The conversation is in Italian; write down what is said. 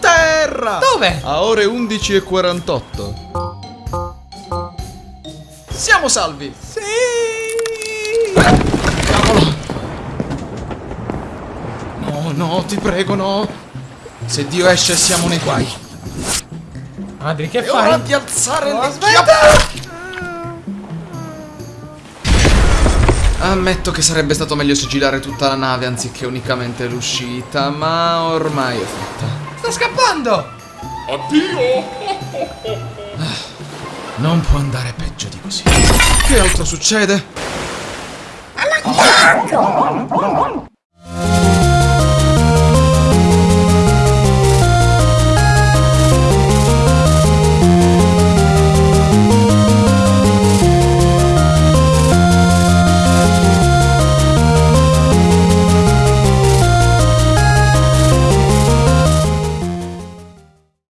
Terra! Dove? A ore 11.48. Siamo salvi! Sì! Cavolo! No, no, ti prego, no! Se Dio esce siamo nei guai! Madri, che e fai? Ora di alzare oh, il... Aspetta! Ammetto che sarebbe stato meglio sigillare tutta la nave anziché unicamente l'uscita, ma ormai è fatta. Sta scappando! Non può andare peggio di così. Che altro succede?